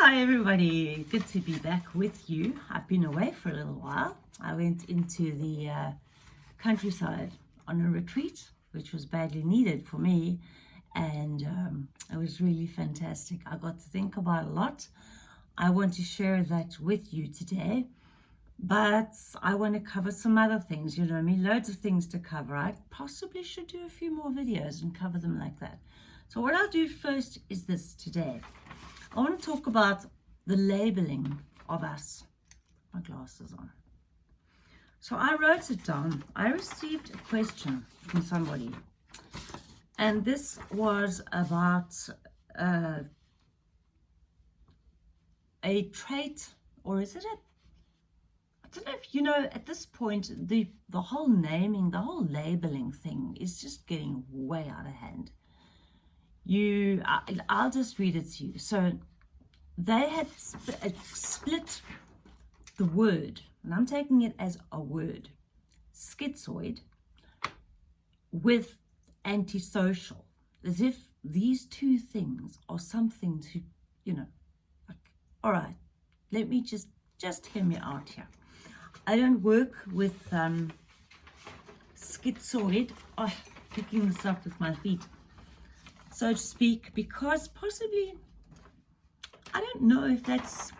Hi everybody, good to be back with you. I've been away for a little while. I went into the uh, countryside on a retreat, which was badly needed for me, and um, it was really fantastic. I got to think about a lot. I want to share that with you today, but I want to cover some other things. You know I mean? Loads of things to cover. I possibly should do a few more videos and cover them like that. So what I'll do first is this today. I want to talk about the labeling of us. My glasses on. So I wrote it down. I received a question from somebody. And this was about uh, a trait, or is it a I don't know if you know at this point the the whole naming the whole labeling thing is just getting way out of hand you I'll just read it to you. So they had uh, split the word and I'm taking it as a word schizoid with antisocial as if these two things are something to you know like all right let me just just hear me out here. I don't work with um schizoid. Oh picking this up with my feet so to speak, because possibly, I don't know if that's,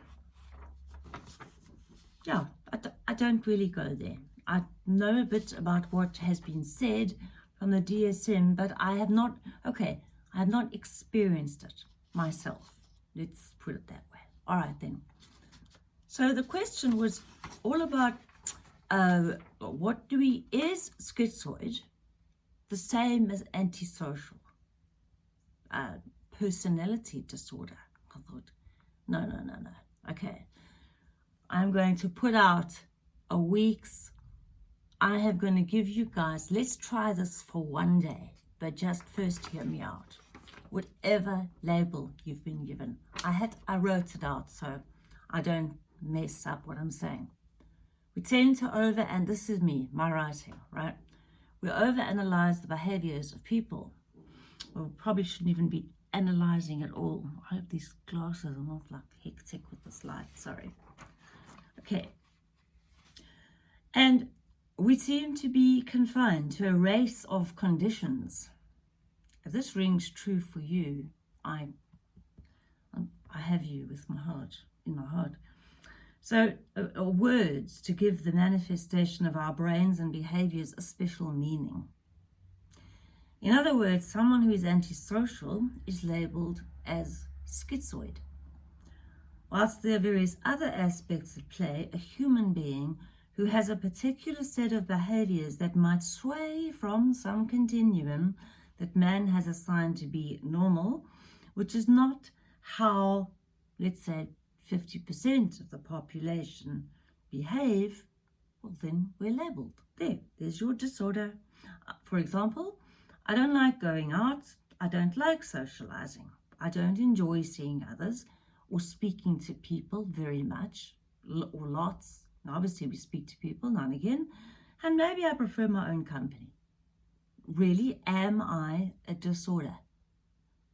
yeah, I, I don't really go there. I know a bit about what has been said from the DSM, but I have not, okay, I have not experienced it myself. Let's put it that way. All right then. So the question was all about uh, what do we, is schizoid the same as antisocial? Personality disorder. I thought, no, no, no, no. Okay, I'm going to put out a week's, I have going to give you guys, let's try this for one day, but just first hear me out. Whatever label you've been given. I had, I wrote it out so I don't mess up what I'm saying. We tend to over, and this is me, my writing, right? We overanalyze the behaviors of people well, probably shouldn't even be analyzing at all. I hope these glasses are not like hectic with this light, sorry. Okay. And we seem to be confined to a race of conditions. If this rings true for you, I, I have you with my heart, in my heart. So uh, uh, words to give the manifestation of our brains and behaviors a special meaning. In other words, someone who is antisocial is labeled as schizoid. Whilst there are various other aspects at play, a human being who has a particular set of behaviors that might sway from some continuum that man has assigned to be normal, which is not how, let's say, 50% of the population behave, well, then we're labeled. There, there's your disorder. Uh, for example, I don't like going out. I don't like socializing. I don't enjoy seeing others or speaking to people very much or lots. obviously, we speak to people now and again. And maybe I prefer my own company. Really, am I a disorder?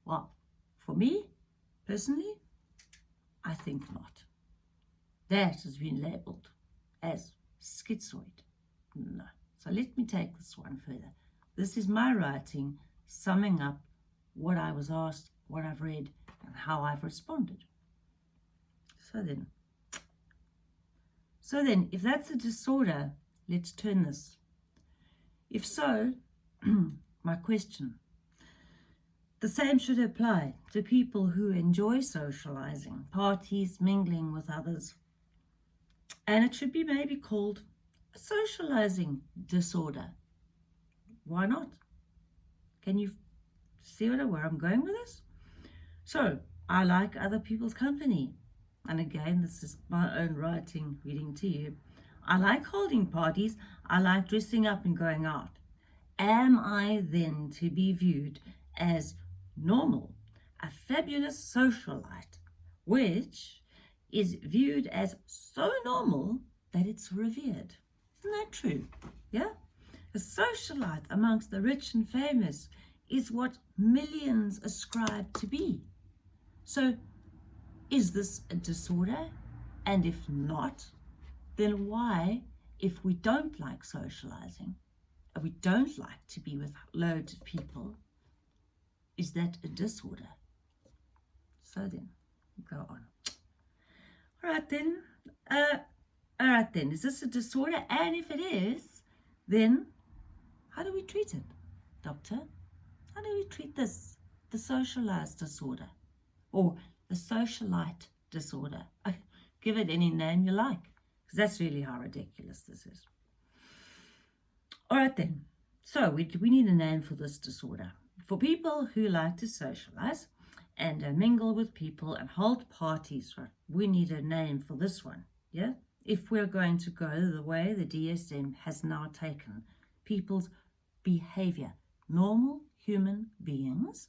Well, for me, personally, I think not. That has been labeled as schizoid. No. So let me take this one further. This is my writing summing up what I was asked, what I've read, and how I've responded. So then, so then, if that's a disorder, let's turn this. If so, my question, the same should apply to people who enjoy socializing, parties, mingling with others. And it should be maybe called a socializing disorder why not? Can you see where I'm going with this? So, I like other people's company. And again, this is my own writing, reading to you. I like holding parties. I like dressing up and going out. Am I then to be viewed as normal, a fabulous socialite, which is viewed as so normal that it's revered? Isn't that true? Yeah? A socialite amongst the rich and famous is what millions ascribe to be. So is this a disorder? And if not, then why, if we don't like socializing, and we don't like to be with loads of people, is that a disorder? So then, go on. All right then, uh, all right then, is this a disorder? And if it is, then how do we treat it, doctor? How do we treat this, the socialized disorder? Or the socialite disorder? Give it any name you like, because that's really how ridiculous this is. All right then, so we, we need a name for this disorder. For people who like to socialize and uh, mingle with people and hold parties, we need a name for this one, yeah? If we're going to go the way the DSM has now taken people's behavior, normal human beings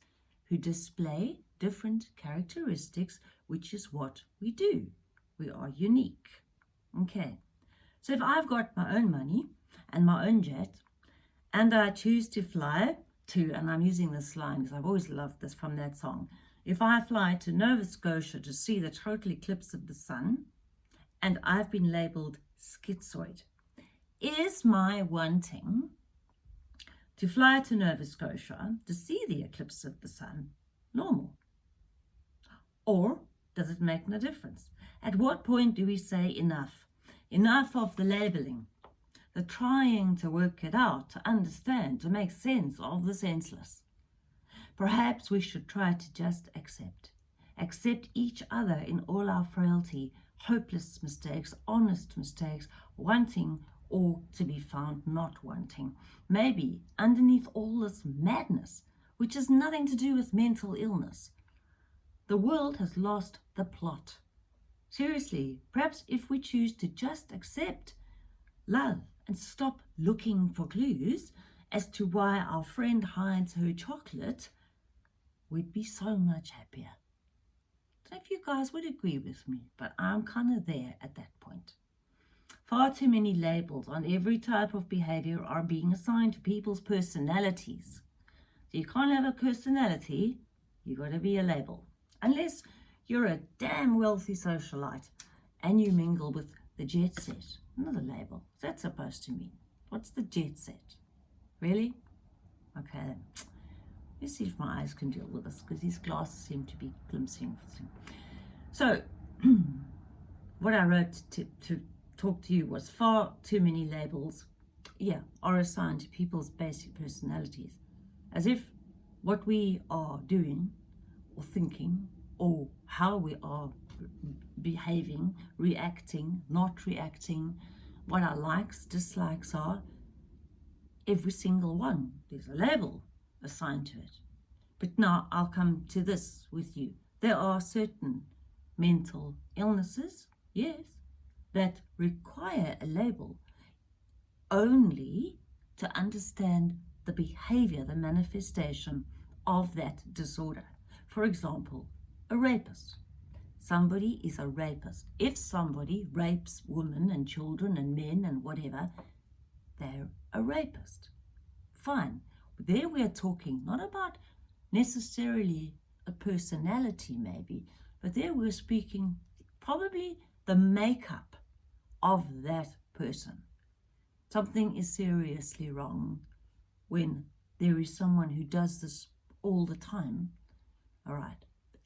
who display different characteristics, which is what we do. We are unique. Okay, so if I've got my own money and my own jet, and I choose to fly to, and I'm using this line because I've always loved this from that song. If I fly to Nova Scotia to see the total eclipse of the sun, and I've been labeled schizoid, is my wanting to fly to Nova Scotia to see the eclipse of the sun normal? Or does it make no difference? At what point do we say enough? Enough of the labeling, the trying to work it out, to understand, to make sense of the senseless. Perhaps we should try to just accept. Accept each other in all our frailty, hopeless mistakes, honest mistakes, wanting or to be found not wanting. Maybe underneath all this madness, which has nothing to do with mental illness, the world has lost the plot. Seriously, perhaps if we choose to just accept love and stop looking for clues as to why our friend hides her chocolate, we'd be so much happier. So if you guys would agree with me, but I'm kind of there at that point. Far too many labels on every type of behavior are being assigned to people's personalities. So you can't have a personality, you've got to be a label. Unless you're a damn wealthy socialite and you mingle with the jet set. Another label. What's that supposed to mean? What's the jet set? Really? Okay. Let's see if my eyes can deal with this because these glasses seem to be glimpsing. So, what I wrote to, to talk to you was far too many labels, yeah, are assigned to people's basic personalities. As if what we are doing or thinking or how we are behaving, reacting, not reacting, what our likes, dislikes are, every single one. There's a label assigned to it. But now I'll come to this with you. There are certain mental illnesses, yes, that require a label only to understand the behavior, the manifestation of that disorder. For example, a rapist. Somebody is a rapist. If somebody rapes women and children and men and whatever, they're a rapist. Fine. There we are talking not about necessarily a personality maybe, but there we're speaking probably the makeup of that person. Something is seriously wrong when there is someone who does this all the time. All right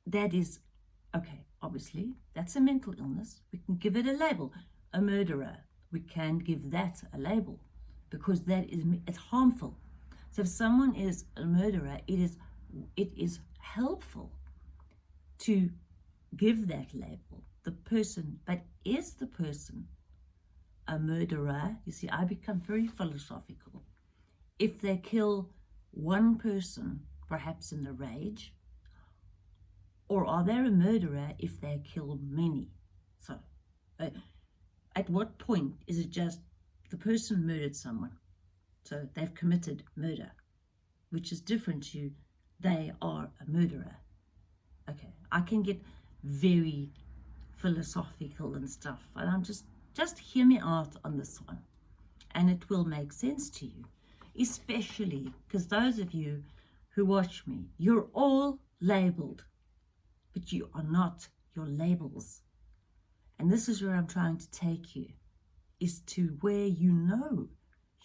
that is, okay, obviously, that's a mental illness. We can give it a label. A murderer, we can give that a label because that is it's harmful. So if someone is a murderer, it is it is helpful to give that label. The person, but is the person a murderer? You see, I become very philosophical. If they kill one person, perhaps in a rage, or are they a murderer if they kill many? So, uh, at what point is it just the person murdered someone? So they've committed murder, which is different to they are a murderer. Okay, I can get very philosophical and stuff, and I'm just, just hear me out on this one, and it will make sense to you, especially because those of you who watch me, you're all labeled but you are not your labels. And this is where I'm trying to take you, is to where you know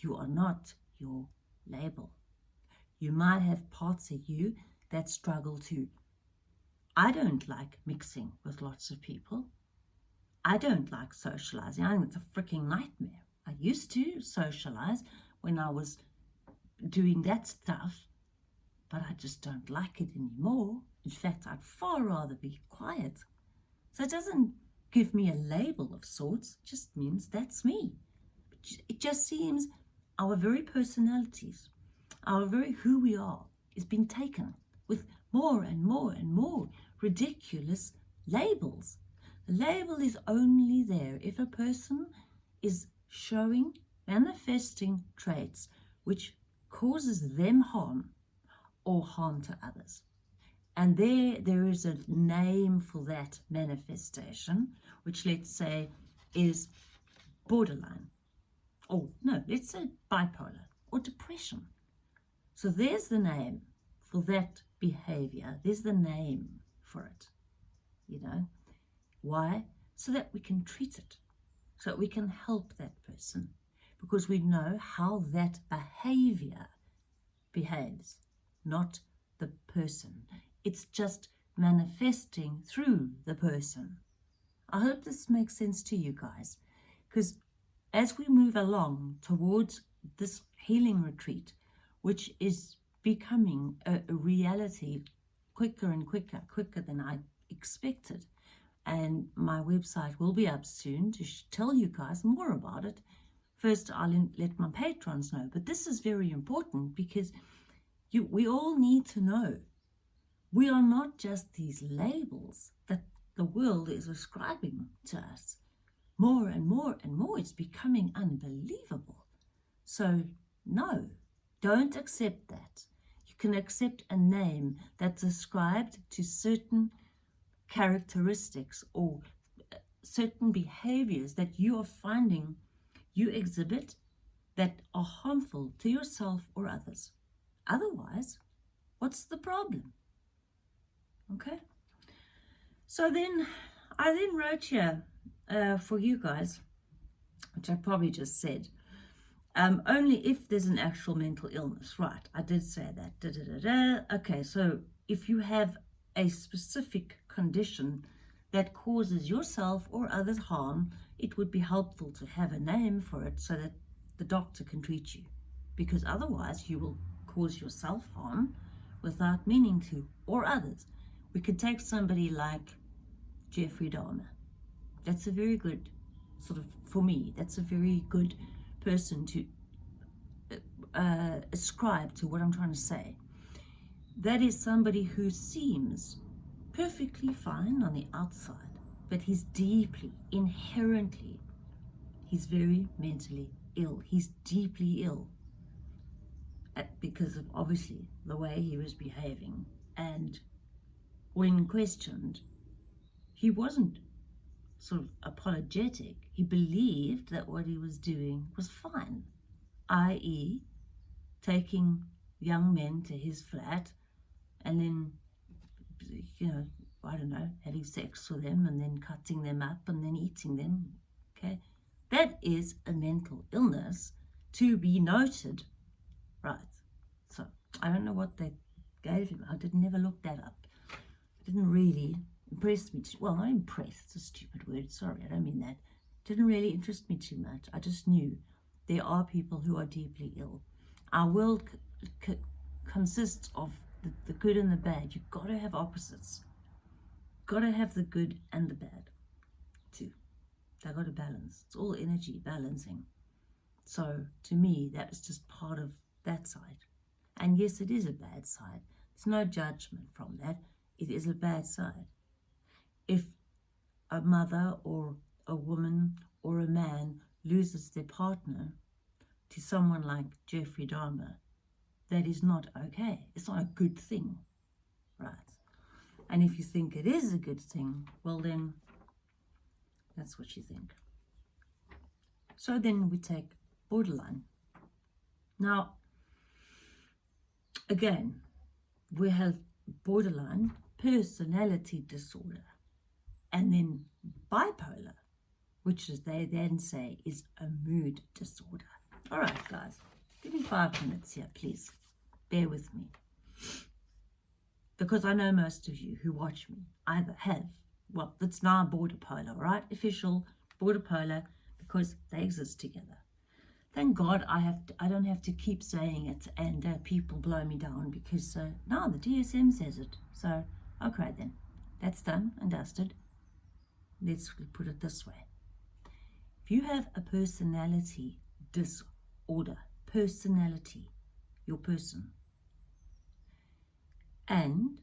you are not your label. You might have parts of you that struggle to. I don't like mixing with lots of people. I don't like socializing. I think it's a freaking nightmare. I used to socialize when I was doing that stuff, but I just don't like it anymore. In fact, I'd far rather be quiet. So it doesn't give me a label of sorts, it just means that's me. It just seems our very personalities, our very who we are, is being taken with more and more and more ridiculous labels. The label is only there if a person is showing, manifesting traits which causes them harm or harm to others. And there, there is a name for that manifestation, which let's say is borderline. Or no, let's say bipolar or depression. So there's the name for that behavior. There's the name for it. You know, why? So that we can treat it, so that we can help that person, because we know how that behavior behaves, not the person. It's just manifesting through the person. I hope this makes sense to you guys, because as we move along towards this healing retreat, which is becoming a, a reality quicker and quicker, quicker than I expected. And my website will be up soon to tell you guys more about it. First, I'll let my patrons know. But this is very important because you, we all need to know we are not just these labels that the world is ascribing to us. More and more and more, it's becoming unbelievable. So, no, don't accept that. You can accept a name that's ascribed to certain characteristics or uh, certain behaviors that you are finding you exhibit that are harmful to yourself or others. Otherwise, what's the problem? Okay. So then I then wrote here uh, for you guys, which I probably just said, um, only if there's an actual mental illness. Right, I did say that. Da, da, da, okay, so if you have a specific condition that causes yourself or others harm, it would be helpful to have a name for it so that the doctor can treat you. Because otherwise you will cause yourself harm without meaning to, or others. We could take somebody like Jeffrey Dahmer. That's a very good, sort of, for me, that's a very good person to uh, ascribe to what I'm trying to say. That is somebody who seems perfectly fine on the outside, but he's deeply, inherently, he's very mentally ill. He's deeply ill uh, because of obviously the way he was behaving. And when questioned, he wasn't sort of apologetic. He believed that what he was doing was fine, i.e., taking young men to his flat and then, you know, I don't know, having sex with them and then cutting them up and then eating them. Okay, that is a mental illness to be noted, right? So I don't know what they gave him. I did never look that up. It Didn't really impress me. Too, well, not impressed. It's a stupid word. Sorry, I don't mean that. It Didn't really interest me too much. I just knew there are people who are deeply ill. Our world consists of the, the good and the bad. You've got to have opposites. Got to have the good and the bad, too. They got to balance. It's all energy balancing. So to me, that is just part of that side. And yes, it is a bad side. There's no judgment from that. It is a bad side. If a mother or a woman or a man loses their partner to someone like Jeffrey Dahmer, that is not okay. It's not a good thing, right? And if you think it is a good thing, well then, that's what you think. So then we take borderline. Now, again, we have borderline personality disorder. and then bipolar, which is they then say is a mood disorder. All right, guys, give me five minutes here, please. Bear with me. Because I know most of you who watch me either have, well, it's now border polar, right? Official border polar because they exist together. Thank God I have to, I don't have to keep saying it and uh, people blow me down because uh, now the DSM says it. So, okay then, that's done and dusted. Let's put it this way. If you have a personality disorder, personality, your person, and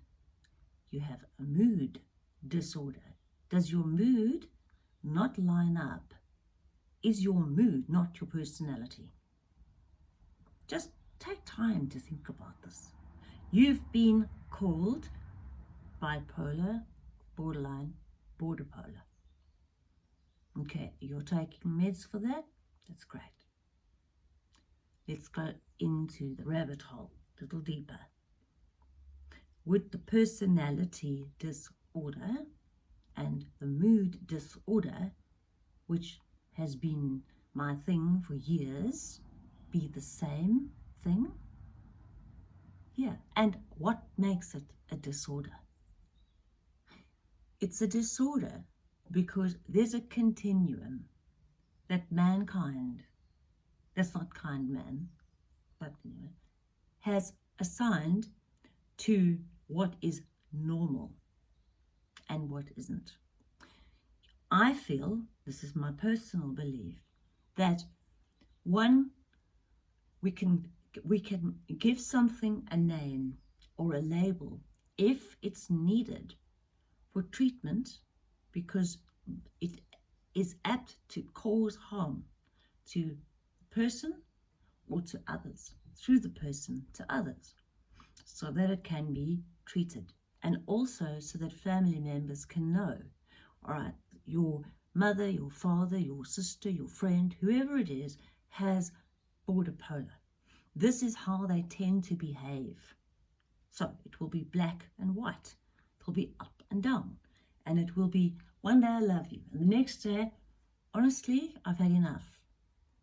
you have a mood disorder, does your mood not line up is your mood, not your personality. Just take time to think about this. You've been called bipolar, borderline, border polar. Okay, you're taking meds for that? That's great. Let's go into the rabbit hole a little deeper. With the personality disorder and the mood disorder, which has been my thing for years be the same thing? Yeah, and what makes it a disorder? It's a disorder because there's a continuum that mankind, that's not kind man, but anyway, has assigned to what is normal and what isn't. I feel, this is my personal belief, that one, we can, we can give something a name or a label if it's needed for treatment because it is apt to cause harm to person or to others, through the person to others, so that it can be treated. And also so that family members can know, all right, your mother, your father, your sister, your friend, whoever it is, has border polar. This is how they tend to behave. So it will be black and white. It will be up and down. And it will be one day I love you. And the next day, honestly, I've had enough.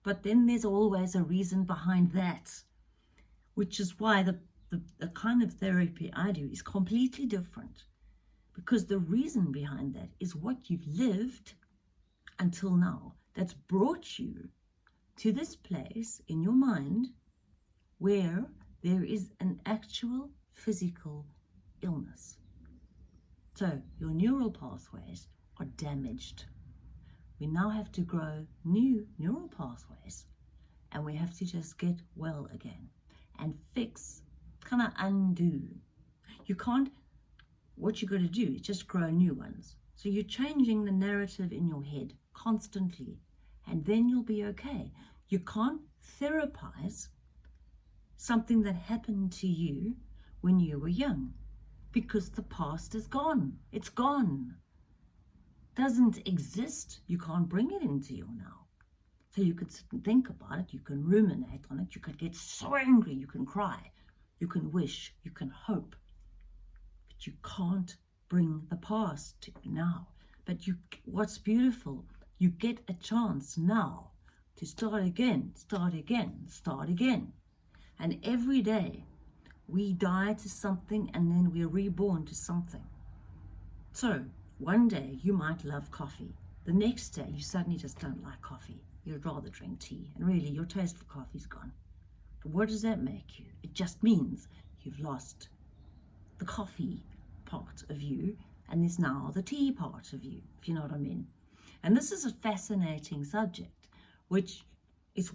But then there's always a reason behind that, which is why the, the, the kind of therapy I do is completely different because the reason behind that is what you've lived until now that's brought you to this place in your mind where there is an actual physical illness. So your neural pathways are damaged. We now have to grow new neural pathways and we have to just get well again and fix, kind of undo. You can't what you've got to do is just grow new ones. So you're changing the narrative in your head constantly, and then you'll be okay. You can't therapize something that happened to you when you were young because the past is gone. It's gone. Doesn't exist. You can't bring it into your now. So you could sit and think about it. You can ruminate on it. You could get so angry. You can cry. You can wish. You can hope but you can't bring the past to now. But you, what's beautiful, you get a chance now to start again, start again, start again. And every day we die to something and then we're reborn to something. So one day you might love coffee. The next day you suddenly just don't like coffee. You'd rather drink tea. And really your taste for coffee's gone. But what does that make you? It just means you've lost the coffee part of you and there's now the tea part of you, if you know what I mean. And this is a fascinating subject, which is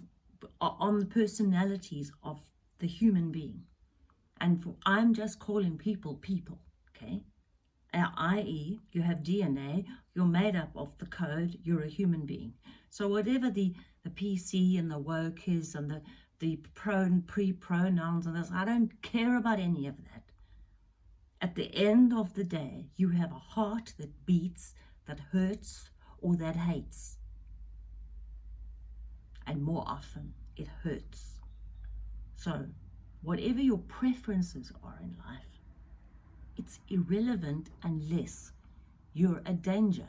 on the personalities of the human being. And for, I'm just calling people people, okay? I.e., you have DNA, you're made up of the code, you're a human being. So whatever the, the PC and the woke is and the, the pro, pre-pronouns and this, I don't care about any of that. At the end of the day, you have a heart that beats, that hurts, or that hates. And more often, it hurts. So, whatever your preferences are in life, it's irrelevant unless you're a danger.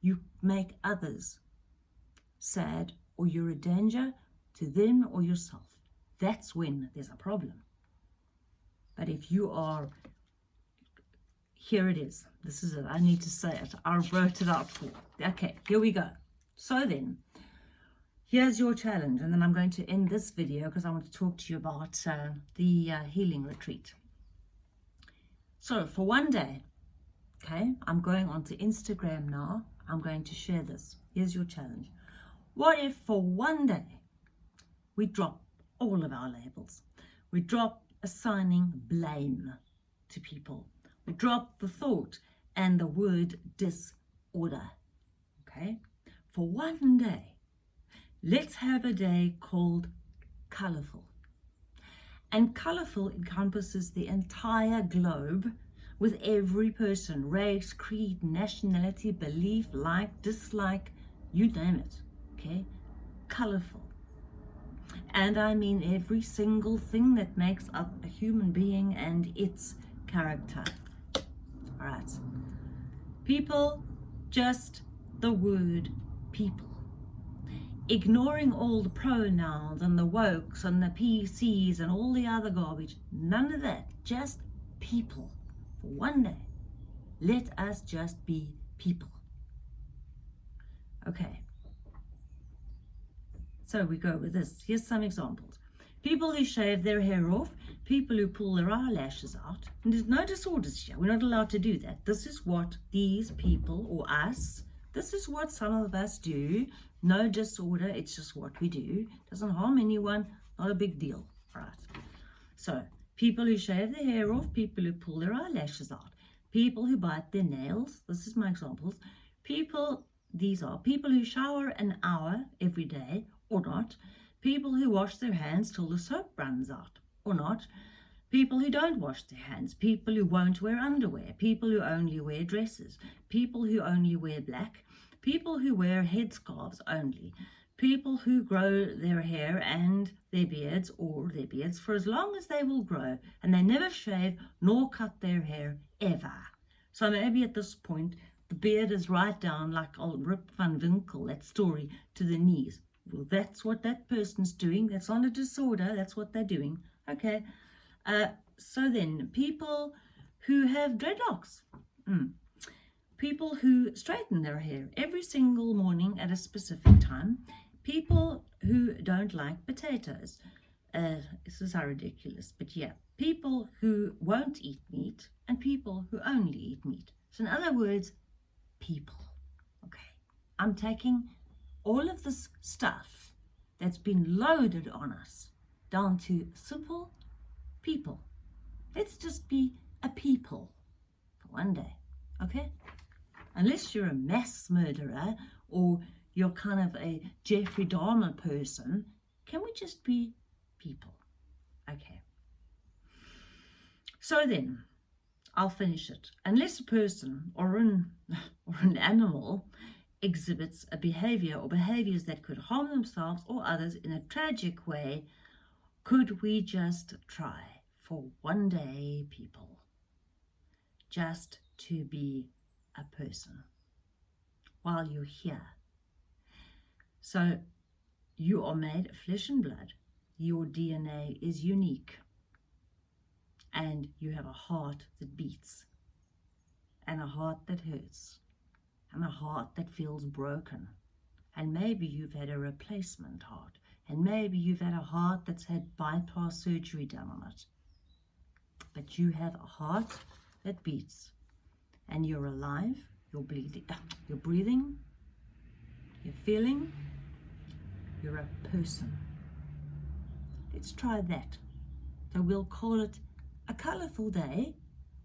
You make others sad or you're a danger to them or yourself. That's when there's a problem. But if you are, here it is. This is it. I need to say it. I wrote it out for. Okay, here we go. So then, here's your challenge. And then I'm going to end this video because I want to talk to you about uh, the uh, healing retreat. So for one day, okay, I'm going onto Instagram now. I'm going to share this. Here's your challenge. What if for one day we drop all of our labels? We drop assigning blame to people. We drop the thought and the word disorder. Okay? For one day, let's have a day called colourful. And colourful encompasses the entire globe with every person, race, creed, nationality, belief, like, dislike, you name it, okay? Colourful. And I mean every single thing that makes up a human being and its character. All right. People, just the word people ignoring all the pronouns and the wokes and the PCs and all the other garbage. None of that. Just people. For one day, let us just be people. Okay. So we go with this. Here's some examples. People who shave their hair off, people who pull their eyelashes out. And there's no disorders here. We're not allowed to do that. This is what these people or us, this is what some of us do no disorder, it's just what we do. Doesn't harm anyone, not a big deal. Right. So, people who shave their hair off, people who pull their eyelashes out, people who bite their nails, this is my examples. People, these are people who shower an hour every day or not, people who wash their hands till the soap runs out or not, people who don't wash their hands, people who won't wear underwear, people who only wear dresses, people who only wear black, people who wear headscarves only, people who grow their hair and their beards or their beards for as long as they will grow and they never shave nor cut their hair ever. So maybe at this point the beard is right down like old Rip van Winkle, that story, to the knees. Well, that's what that person's doing. That's not a disorder. That's what they're doing. Okay. Uh, so then, people who have dreadlocks. Mm people who straighten their hair every single morning at a specific time, people who don't like potatoes. Uh, this is how ridiculous, but yeah, people who won't eat meat and people who only eat meat. So in other words, people. Okay, I'm taking all of this stuff that's been loaded on us down to simple people. Let's just be a people for one day, okay? unless you're a mass murderer or you're kind of a Jeffrey Dahmer person, can we just be people? Okay. So then, I'll finish it. Unless a person or an, or an animal exhibits a behavior or behaviors that could harm themselves or others in a tragic way, could we just try for one day, people, just to be a person while you're here. So you are made of flesh and blood. Your DNA is unique. And you have a heart that beats, and a heart that hurts, and a heart that feels broken. And maybe you've had a replacement heart, and maybe you've had a heart that's had bypass surgery done on it. But you have a heart that beats and you're alive, you're bleeding, you're breathing, you're feeling, you're a person. Let's try that. So we'll call it a colourful day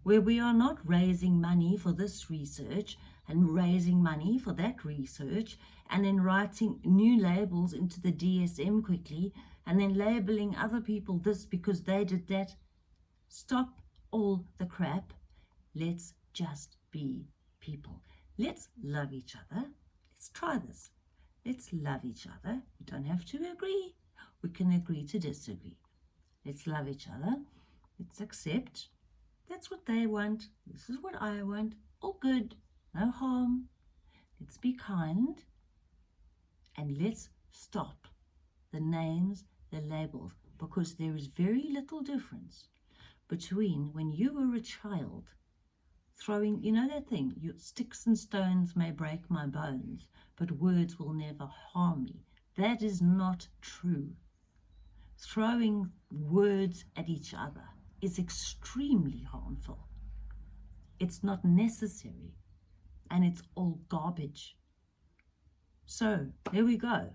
where we are not raising money for this research and raising money for that research and then writing new labels into the DSM quickly and then labeling other people this because they did that. Stop all the crap. Let's just be people. Let's love each other. Let's try this. Let's love each other. We don't have to agree. We can agree to disagree. Let's love each other. Let's accept. That's what they want. This is what I want. All good. no harm. Let's be kind and let's stop the names, the labels, because there is very little difference between when you were a child throwing, you know that thing, you, sticks and stones may break my bones, but words will never harm me. That is not true. Throwing words at each other is extremely harmful. It's not necessary and it's all garbage. So there we go.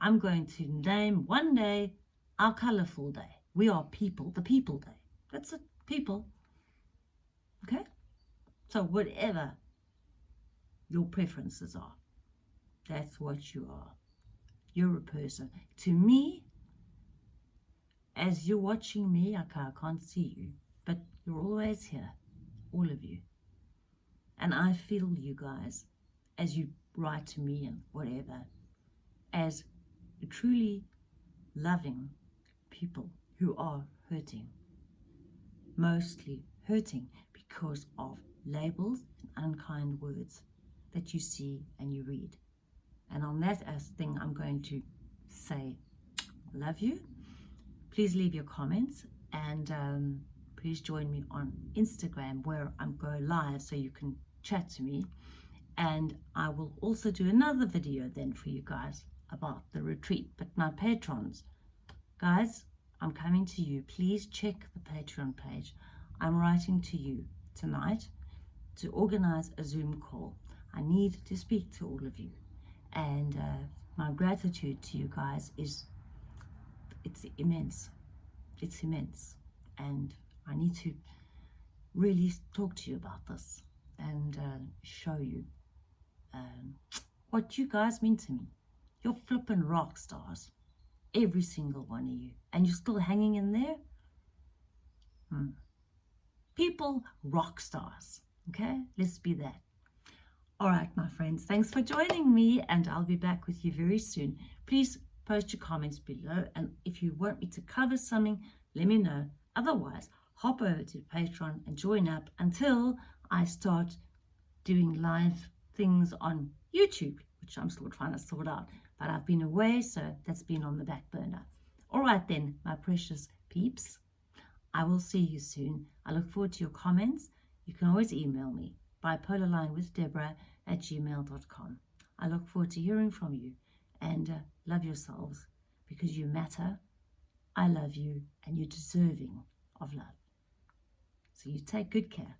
I'm going to name one day our colourful day. We are people, the people day. That's it, people. Okay? So whatever your preferences are, that's what you are. You're a person. To me, as you're watching me, I can't see you, but you're always here, all of you. And I feel you guys as you write to me and whatever, as truly loving people who are hurting. Mostly hurting because of labels and unkind words that you see and you read. And on that thing, I'm going to say, love you. Please leave your comments and um, please join me on Instagram where I'm going live so you can chat to me. And I will also do another video then for you guys about the retreat. But my patrons, guys, I'm coming to you. Please check the Patreon page. I'm writing to you tonight to organize a Zoom call. I need to speak to all of you. And uh, my gratitude to you guys is, it's immense. It's immense. And I need to really talk to you about this and uh, show you um, what you guys mean to me. You're flipping rock stars. Every single one of you. And you're still hanging in there? Hmm. People, rock stars. Okay? Let's be that. All right, my friends. Thanks for joining me. And I'll be back with you very soon. Please post your comments below. And if you want me to cover something, let me know. Otherwise, hop over to Patreon and join up until I start doing live things on YouTube, which I'm still trying to sort out. But I've been away, so that's been on the back burner. All right then, my precious peeps. I will see you soon. I look forward to your comments. You can always email me, bipolarlinewithdeborah at gmail.com. I look forward to hearing from you and uh, love yourselves because you matter. I love you and you're deserving of love. So you take good care.